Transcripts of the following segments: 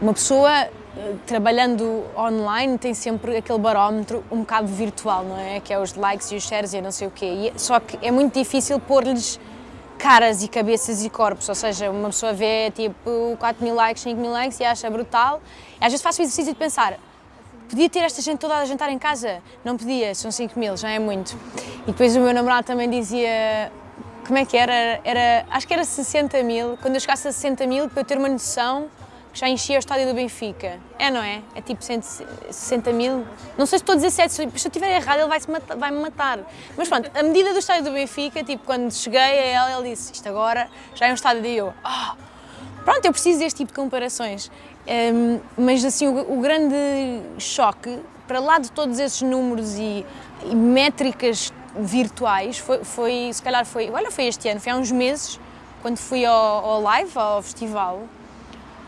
uma pessoa eh, trabalhando online tem sempre aquele barómetro um bocado virtual, não é? Que é os likes e os shares e não sei o quê. E, só que é muito difícil pôr-lhes caras e cabeças e corpos, ou seja, uma pessoa vê tipo 4 mil likes, 5 mil likes e acha brutal. E às vezes faço o exercício de pensar, podia ter esta gente toda a jantar em casa? Não podia, são 5 mil, já é muito. E depois o meu namorado também dizia, como é que era? era acho que era 60 mil, quando eu chegasse a 60 mil, para eu ter uma noção, já enchia o estádio do Benfica. É, não é? É tipo 160 mil. Não sei se estou a dizer certo, se eu estiver errado ele vai-me matar, vai matar. Mas pronto, a medida do estádio do Benfica, tipo, quando cheguei a ele, ele disse, isto agora já é um estádio de eu. Oh, pronto, eu preciso deste tipo de comparações. Um, mas assim, o, o, grande choque, para lá de todos esses números e, e métricas virtuais, foi, foi, se calhar foi, olha, foi este ano, foi há uns meses, quando fui ao, ao live, ao festival,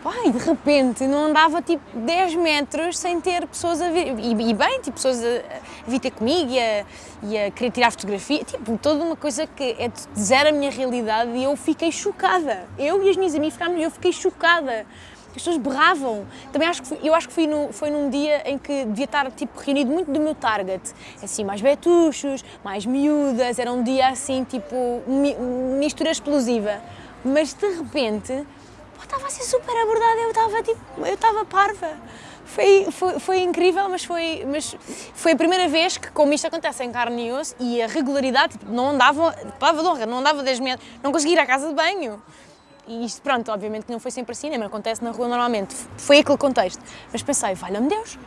Pai, de repente não andava tipo 10 metros sem ter pessoas a vir, e, e bem, tipo, pessoas a, a vir ter comigo e a, e a, querer tirar fotografia, tipo, toda uma coisa que é de zero a minha realidade e eu fiquei chocada. Eu e as minhas amigas ficámos, eu fiquei chocada. As pessoas berravam. Também acho que fui, eu acho que fui no, foi num dia em que devia estar tipo, reunido muito do meu target. Assim, mais betuchos, mais miúdas, era um dia assim, tipo, mistura explosiva. Mas de repente estava assim super abordada, eu estava tipo, eu estava parva. Foi, foi, foi, incrível, mas foi, mas foi a primeira vez que, como isto acontece em carne e osso, e a regularidade, tipo, não andava, palavra de honra, não andava 10 metros, não conseguia ir à casa de banho. E isto, pronto, obviamente que não foi sempre assim, nem acontece na rua normalmente, foi aquele contexto. Mas pensei, valha-me Deus,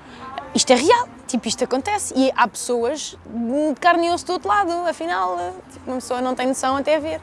isto é real, tipo, isto acontece. E há pessoas de carne e osso do outro lado, afinal, tipo, uma pessoa não tem noção até a ver.